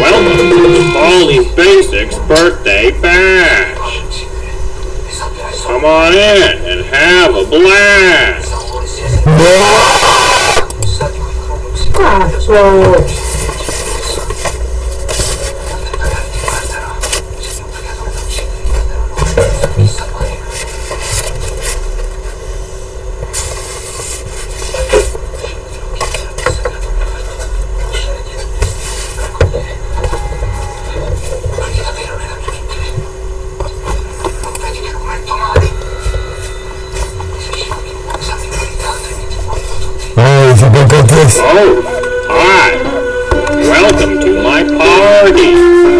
Welcome to Polly's Basics Birthday Bash. Come on in and have a blast. Ah, so... Hi. welcome to my party.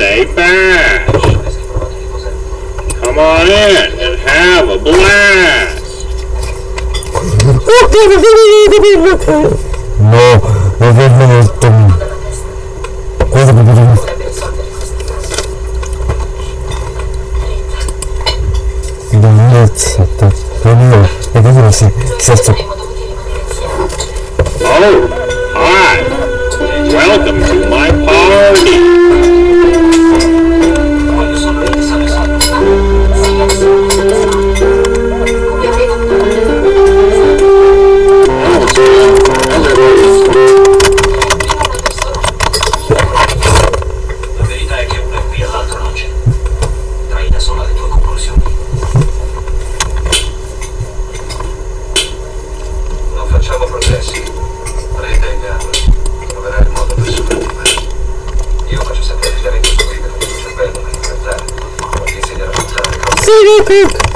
Come on in and have a blast. no. Oh, hi. Welcome to my party. Woo-hoo-hoo!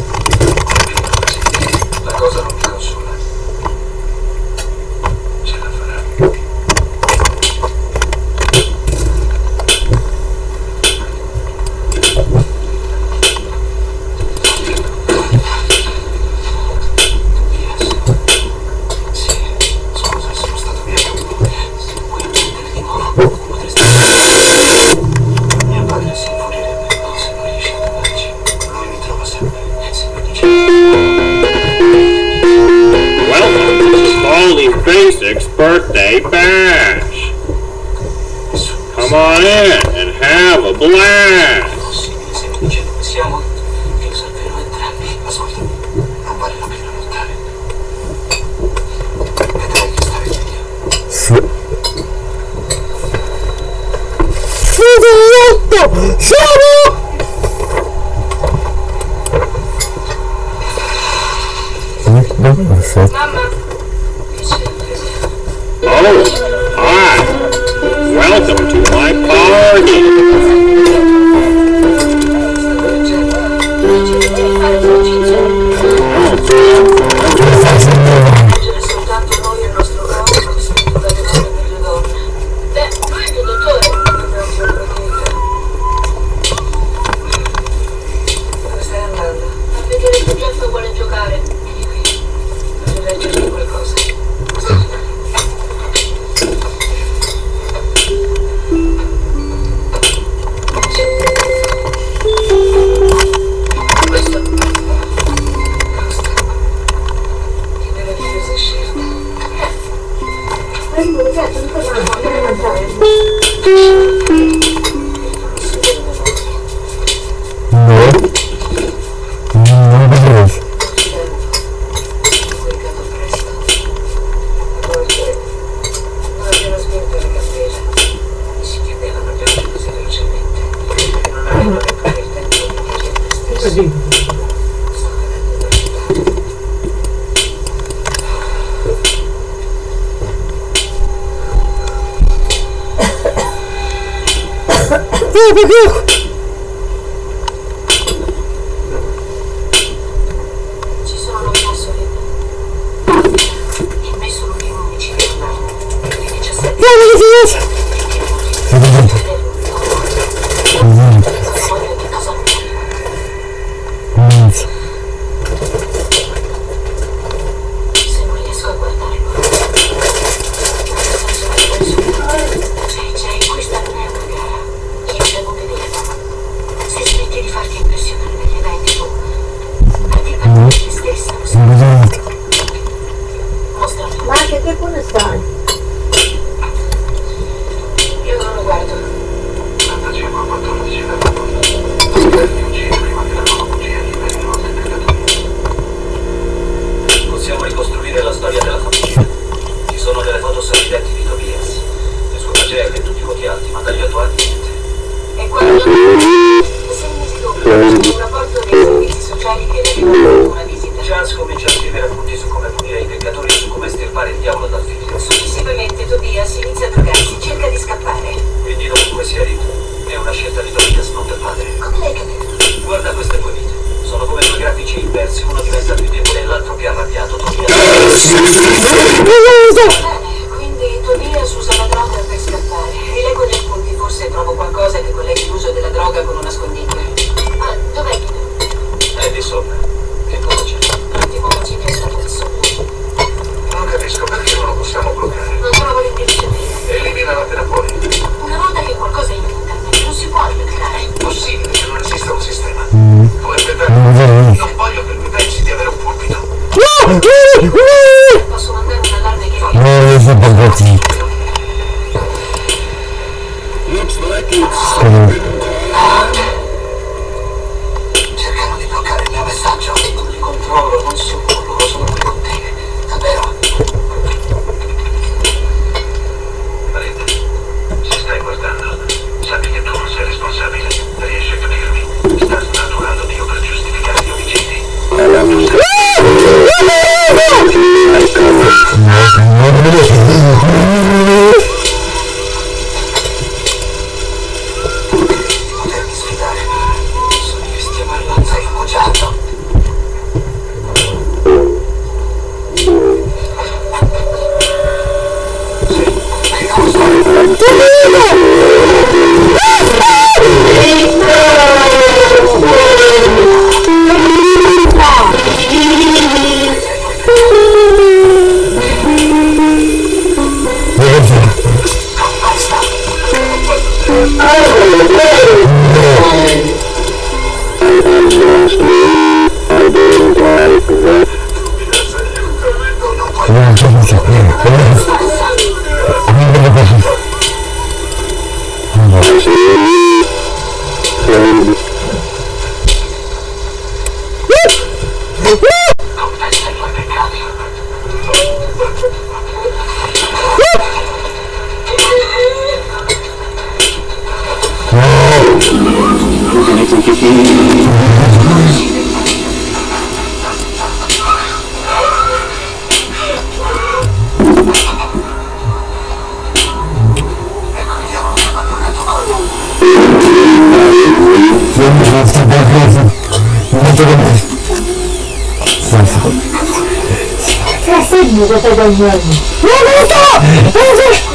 up! Shut up! Mama. Oh, hi. Welcome to my party. Oh, woo. Eu sou o Tracei, eu tô ganhando. Meu Deus!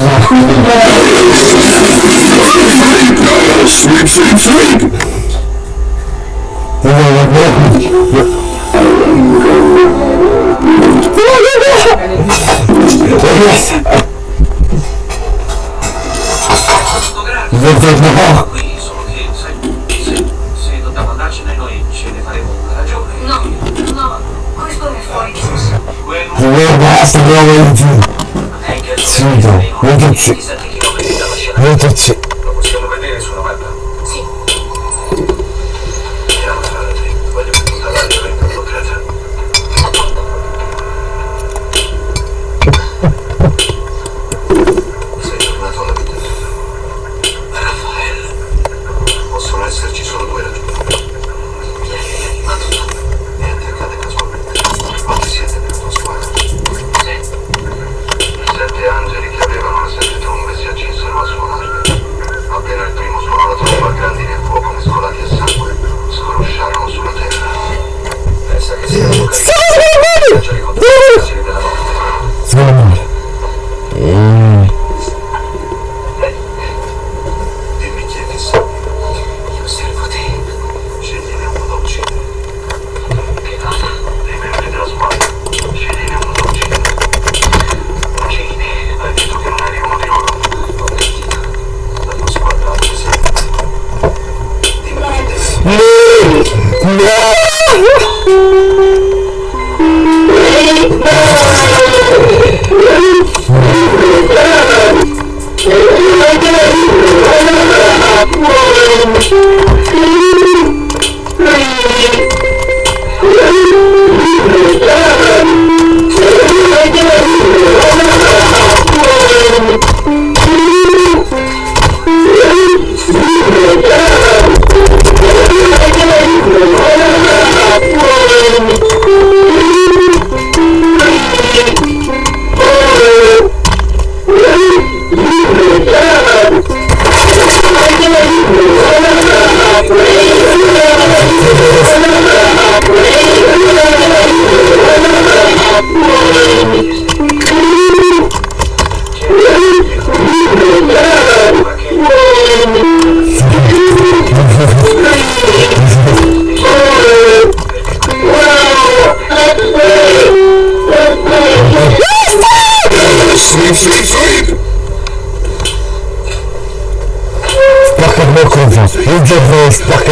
Sweep, sweep, sweep! No, no, questo è fuori. Quello basta, bravo, 진도 원터치 원터치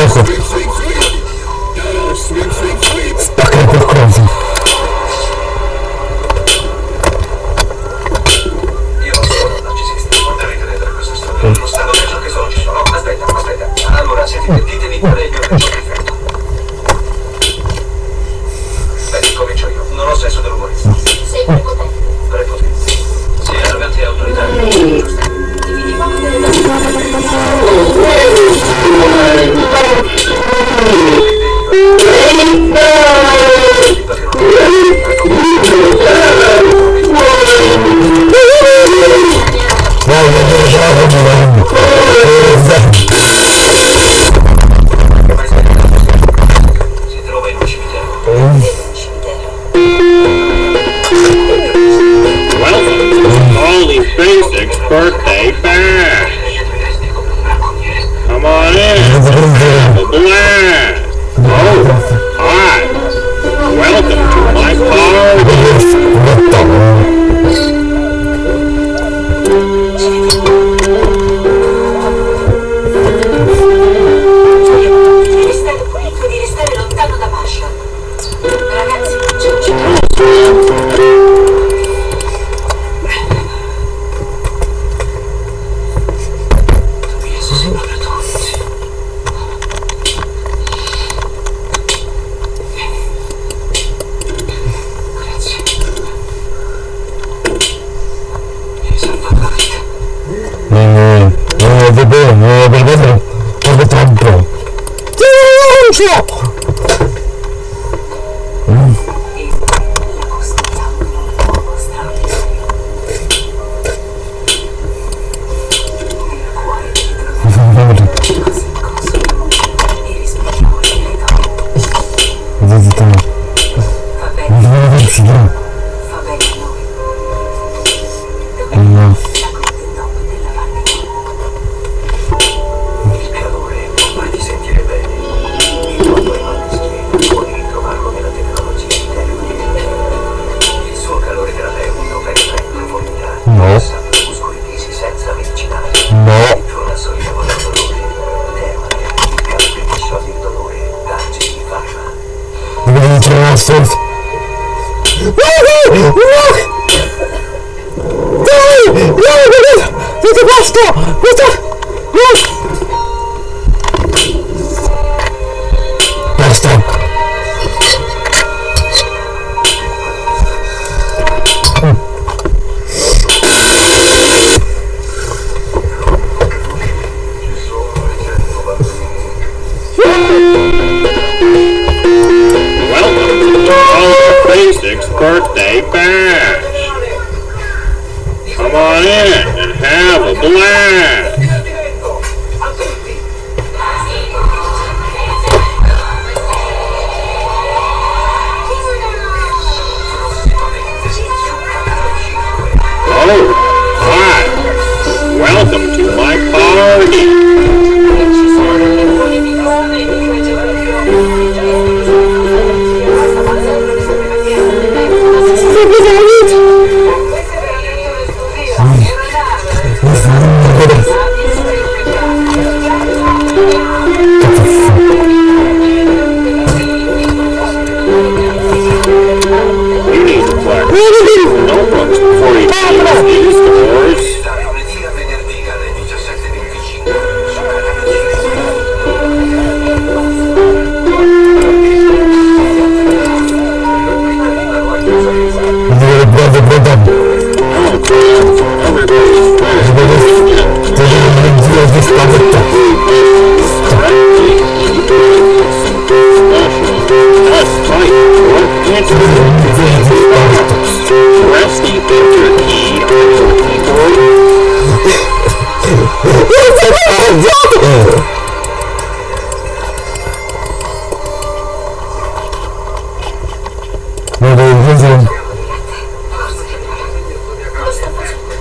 эпоху. no, Belvedro. Torbe Trampo. ¡Silencio! Não, meu Deus! Muito gosto! Muito... Nossa!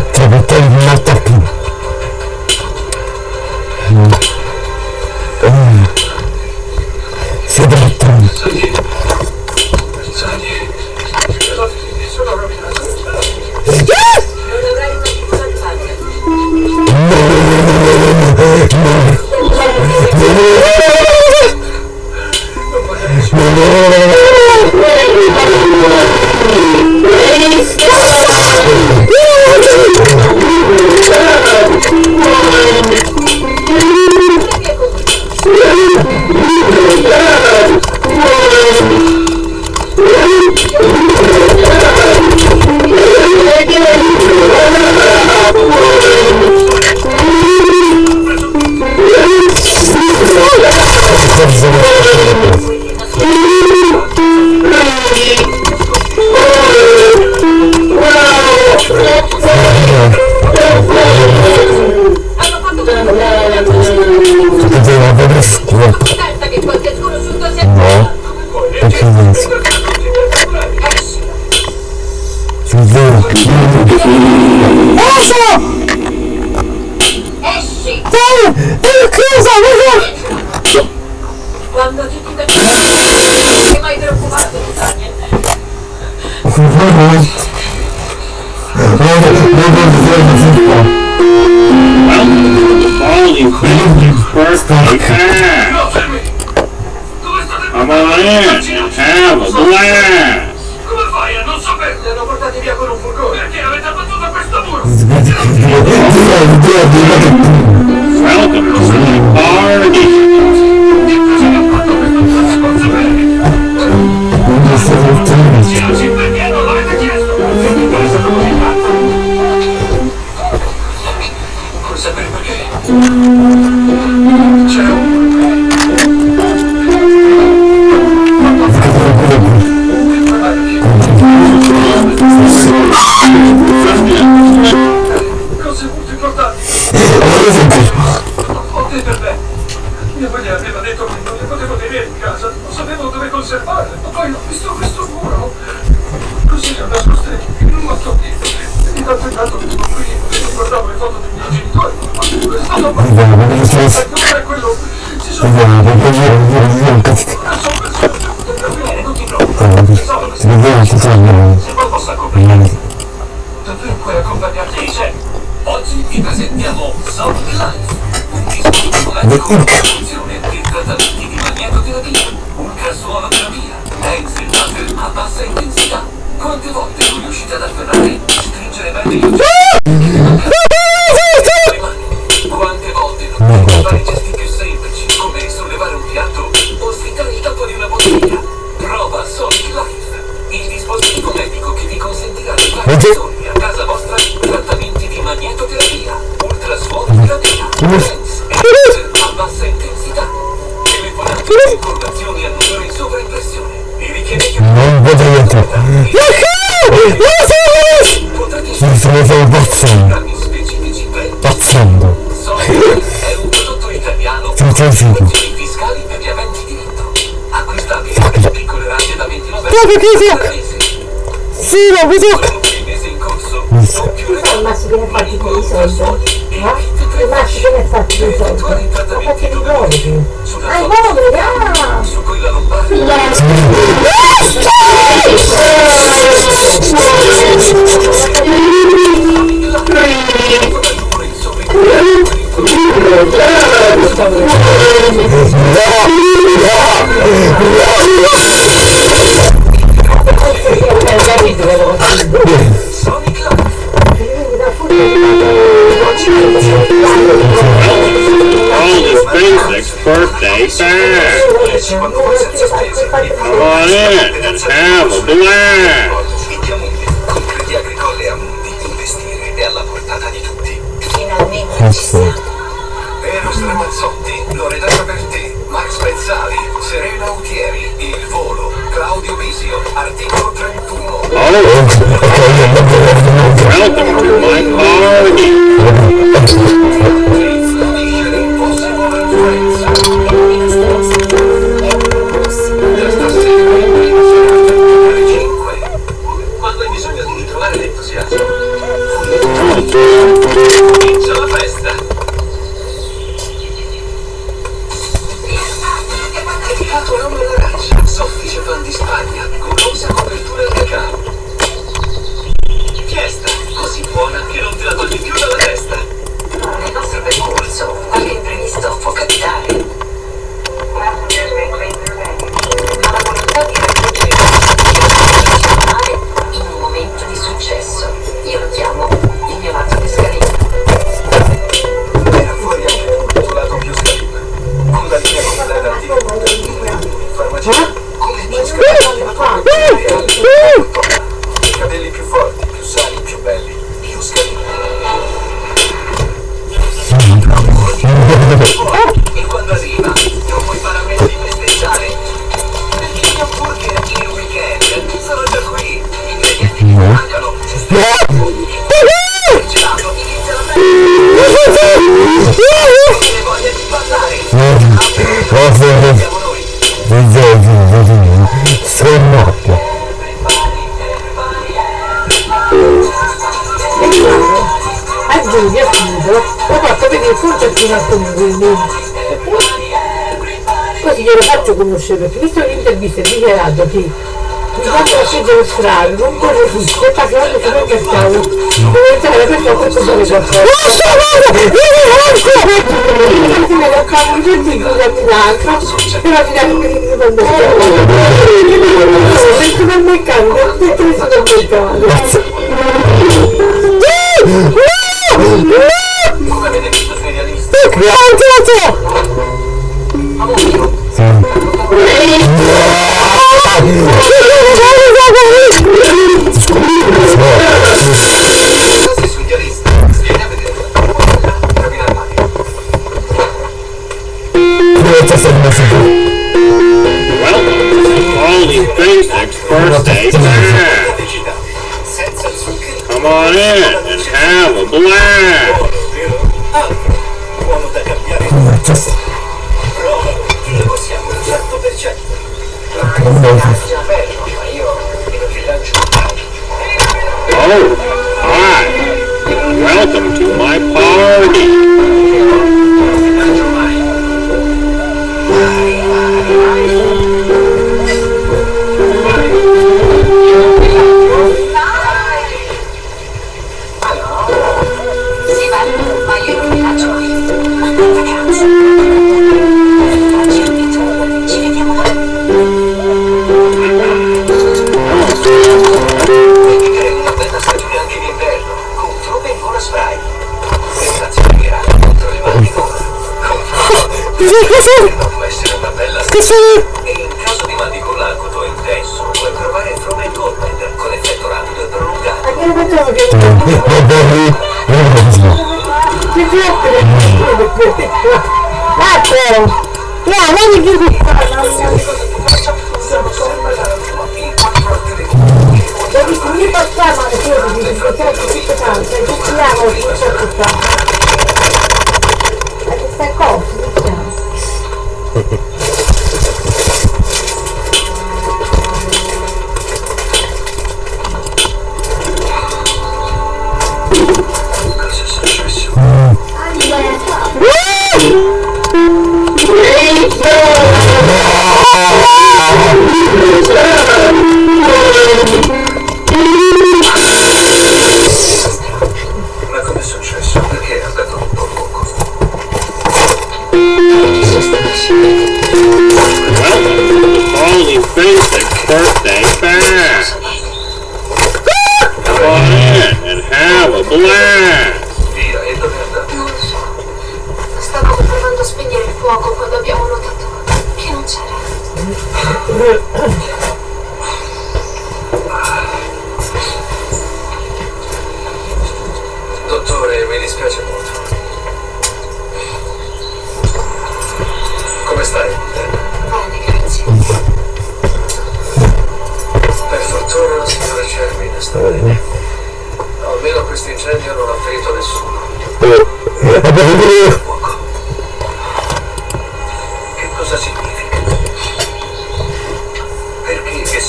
quattro potevi molto più. Mm. Eh. Siete attenzione Cosa per perché? teraz wydaje. che fisica! Sì, lo fisica! Fisica. Tu sai il massimo che ne fatti con i soldi? Eh? Il massimo che ne fatti con i soldi? Ma fatti i soldi! Ah, i soldi, ah! Basta! Ferri Scornocchia e eh, Giulia appunto ho fatto vedere il concertino a Tom così glielo faccio conoscere perché visto l'intervista è Gerardo che quando scegliere lo strano, non corre tutto, pagando come Non mercato. Deve entrare per poco e cos'è qualcosa. Non sto guarda! Io non lo cavo, non ti dico da Milano, però ti dico che ti mando a Perché per non cambia, ti preso da Milano. No! No! Grazie, grazie! cazzo! E in caso di mal di mandicola acuto e intenso, puoi provare il Fromen Torment con effetto rapido e prolungato. Ma che facciamo che... Che fiatte! Cazzo! No, vedi che mi fa! Devi Non per qua, ma devi finire per qua, perché ci siamo, ci siamo qua.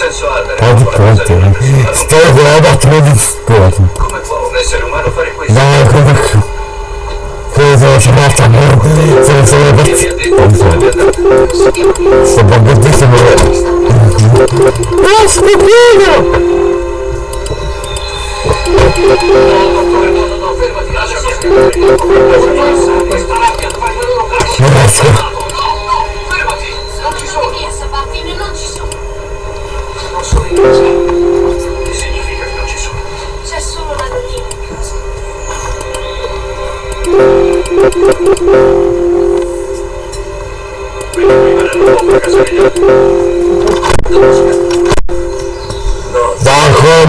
sensuale Oggi pronti Sto con la tre di scuola Come può un essere umano fare questo? No, come Cosa c'è non Sono solo per Sto bambardissimo Oh, stupendo! Grazie. Bajo